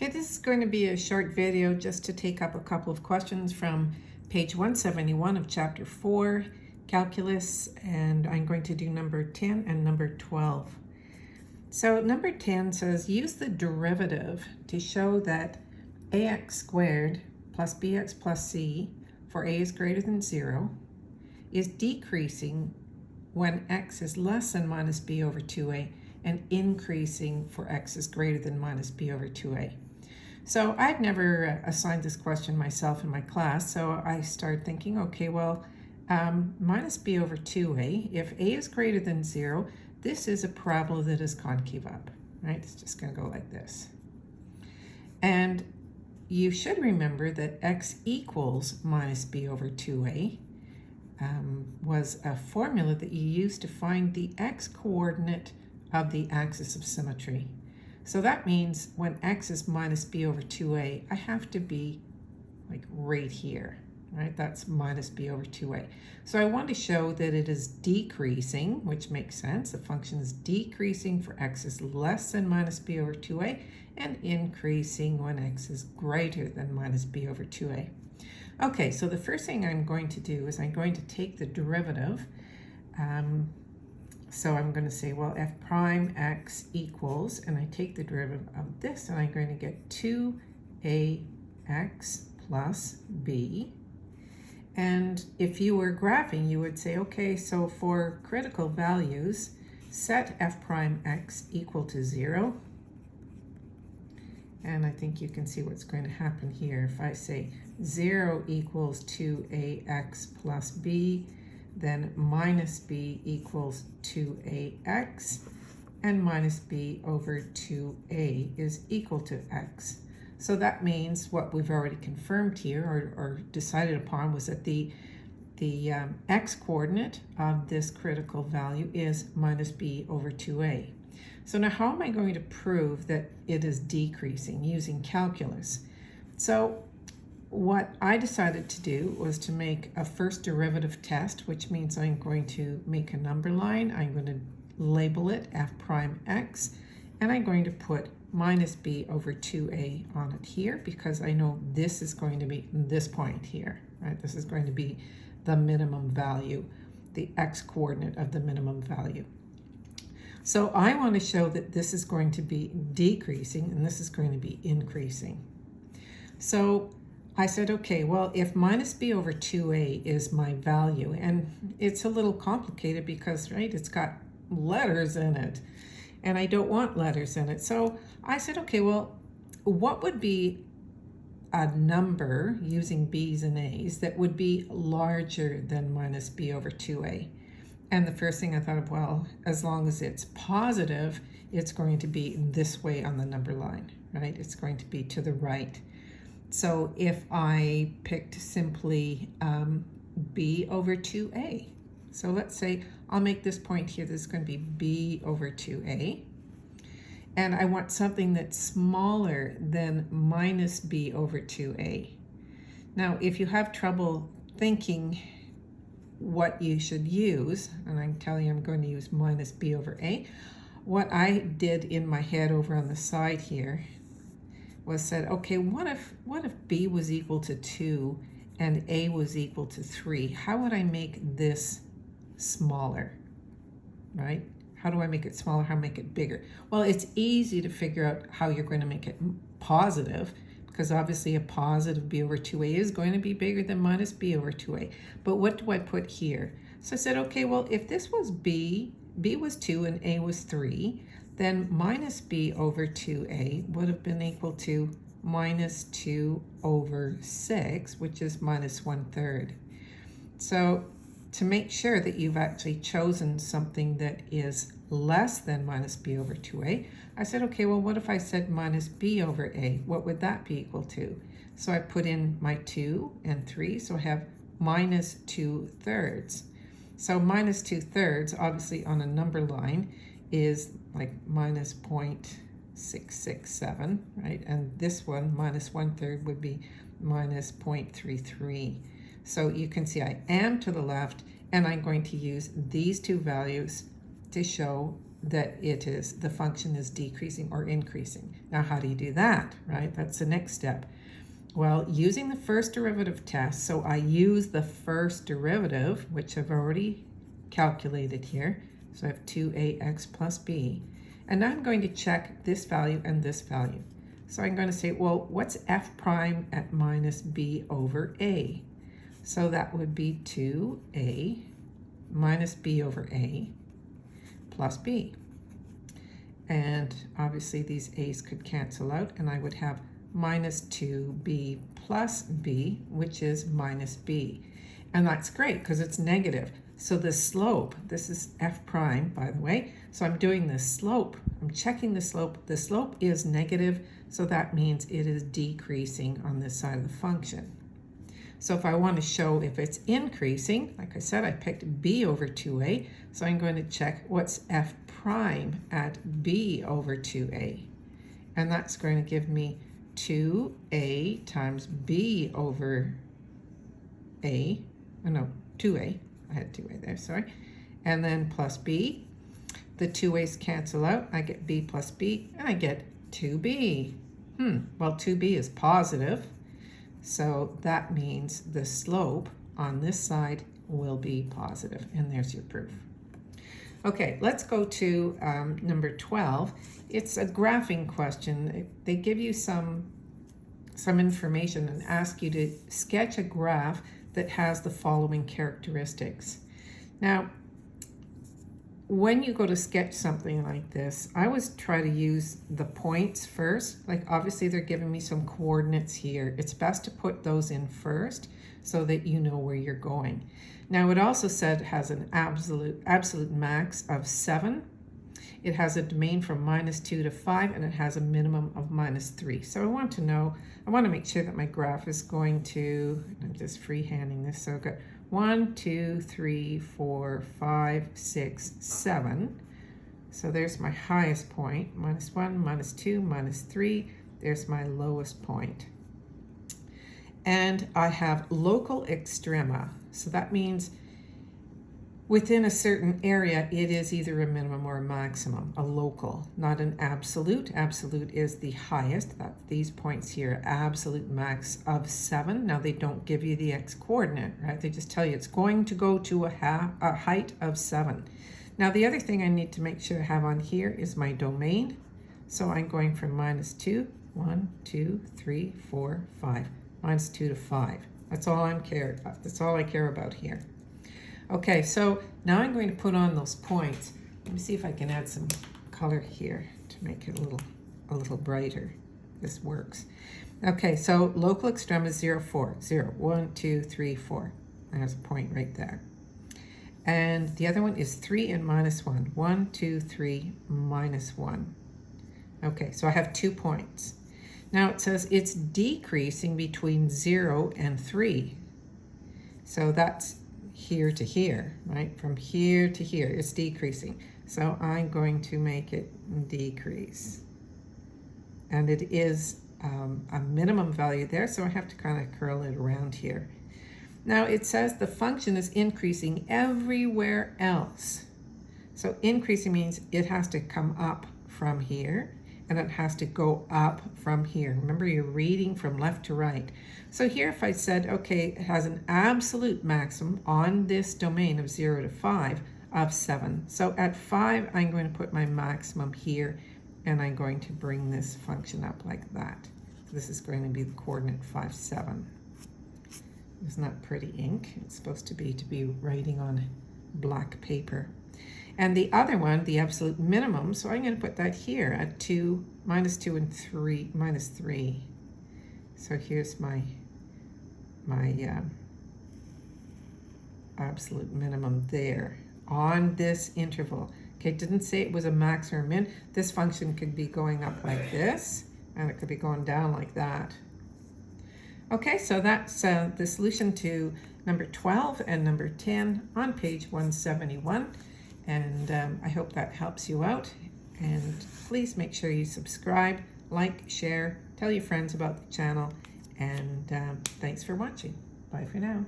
Okay, this is going to be a short video just to take up a couple of questions from page 171 of chapter 4, calculus, and I'm going to do number 10 and number 12. So number 10 says use the derivative to show that ax squared plus bx plus c for a is greater than 0 is decreasing when x is less than minus b over 2a and increasing for x is greater than minus b over 2a. So I'd never uh, assigned this question myself in my class, so I started thinking, okay, well, um, minus b over 2a, if a is greater than 0, this is a parabola that is concave up, right? It's just going to go like this. And you should remember that x equals minus b over 2a um, was a formula that you used to find the x coordinate of the axis of symmetry. So that means when x is minus b over 2a, I have to be like right here, right? That's minus b over 2a. So I want to show that it is decreasing, which makes sense. The function is decreasing for x is less than minus b over 2a and increasing when x is greater than minus b over 2a. Okay, so the first thing I'm going to do is I'm going to take the derivative um, so I'm going to say, well, f prime x equals, and I take the derivative of this, and I'm going to get 2ax plus b. And if you were graphing, you would say, okay, so for critical values, set f prime x equal to 0. And I think you can see what's going to happen here. If I say 0 equals 2ax plus b, then minus b equals 2ax, and minus b over 2a is equal to x. So that means what we've already confirmed here or, or decided upon was that the, the um, x coordinate of this critical value is minus b over 2a. So now how am I going to prove that it is decreasing using calculus? So what I decided to do was to make a first derivative test, which means I'm going to make a number line. I'm going to label it f prime x, and I'm going to put minus b over 2a on it here because I know this is going to be this point here, right? This is going to be the minimum value, the x coordinate of the minimum value. So I want to show that this is going to be decreasing and this is going to be increasing. So I said, okay, well, if minus b over 2a is my value, and it's a little complicated because, right, it's got letters in it, and I don't want letters in it. So I said, okay, well, what would be a number using b's and a's that would be larger than minus b over 2a? And the first thing I thought of, well, as long as it's positive, it's going to be this way on the number line, right? It's going to be to the right. So if I picked simply um, b over 2a, so let's say I'll make this point here, this is going to be b over 2a. And I want something that's smaller than minus b over 2a. Now, if you have trouble thinking what you should use, and I'm telling you I'm going to use minus b over a, what I did in my head over on the side here was said, okay, what if, what if B was equal to 2 and A was equal to 3? How would I make this smaller, right? How do I make it smaller? How make it bigger? Well, it's easy to figure out how you're going to make it positive because obviously a positive b over 2a is going to be bigger than minus b over 2a. But what do I put here? So I said, okay, well, if this was b, b was 2 and a was 3, then minus b over 2a would have been equal to minus 2 over 6, which is minus 1 third. So to make sure that you've actually chosen something that is less than minus b over 2a, I said, okay, well, what if I said minus b over a? What would that be equal to? So I put in my 2 and 3, so I have minus 2 thirds. So minus 2 thirds, obviously on a number line, is like minus 0.667, right? And this one, minus one third, would be minus 0.33. So you can see I am to the left, and I'm going to use these two values to show that it is, the function is decreasing or increasing. Now, how do you do that, right? That's the next step. Well, using the first derivative test, so I use the first derivative, which I've already calculated here. So I have 2ax plus b. And now I'm going to check this value and this value. So I'm going to say, well, what's f prime at minus b over a? So that would be 2a minus b over a plus b. And obviously these a's could cancel out and I would have minus 2b plus b, which is minus b. And that's great because it's negative. So the slope, this is f prime, by the way. So I'm doing the slope. I'm checking the slope. The slope is negative, so that means it is decreasing on this side of the function. So if I want to show if it's increasing, like I said, I picked b over 2a, so I'm going to check what's f prime at b over 2a. And that's going to give me 2a times b over a, oh no, 2a, I had 2a there, sorry, and then plus b. The two a's cancel out, I get b plus b, and I get 2b. Hmm, well 2b is positive, so that means the slope on this side will be positive, and there's your proof. Okay, let's go to um, number 12. It's a graphing question. They give you some, some information and ask you to sketch a graph that has the following characteristics. Now, when you go to sketch something like this, I always try to use the points first. Like obviously they're giving me some coordinates here. It's best to put those in first so that you know where you're going. Now it also said it has an absolute, absolute max of seven. It has a domain from minus two to five and it has a minimum of minus three. So I want to know, I want to make sure that my graph is going to, I'm just freehanding this, so I've got one, two, three, four, five, six, seven. So there's my highest point, minus one, minus two, minus three. There's my lowest point. And I have local extrema. So that means within a certain area, it is either a minimum or a maximum, a local, not an absolute. Absolute is the highest. That these points here, absolute max of seven. Now they don't give you the x coordinate, right? They just tell you it's going to go to a, half, a height of seven. Now the other thing I need to make sure I have on here is my domain. So I'm going from minus two, one, two, three, four, five, minus two to five. That's all I'm care. That's all I care about here. Okay, so now I'm going to put on those points. Let me see if I can add some color here to make it a little, a little brighter. This works. Okay, so local extrema is 0, 4. 0, 1, 2, 3, 4. There's a point right there. And the other one is 3 and minus 1. 1, 2, 3, minus 1. Okay, so I have two points. Now it says it's decreasing between 0 and 3. So that's here to here, right? From here to here, it's decreasing. So I'm going to make it decrease. And it is um, a minimum value there, so I have to kind of curl it around here. Now it says the function is increasing everywhere else. So increasing means it has to come up from here and it has to go up from here. Remember, you're reading from left to right. So here, if I said, okay, it has an absolute maximum on this domain of 0 to 5 of 7. So at 5, I'm going to put my maximum here, and I'm going to bring this function up like that. So this is going to be the coordinate 5, 7. Isn't that pretty ink? It's supposed to be to be writing on black paper. And the other one, the absolute minimum, so I'm going to put that here at 2, minus 2 and 3, minus 3. So here's my, my uh, absolute minimum there on this interval. Okay, didn't say it was a max or a min. This function could be going up like this, and it could be going down like that. Okay, so that's uh, the solution to number 12 and number 10 on page 171. And um, I hope that helps you out. And please make sure you subscribe, like, share, tell your friends about the channel. And um, thanks for watching. Bye for now.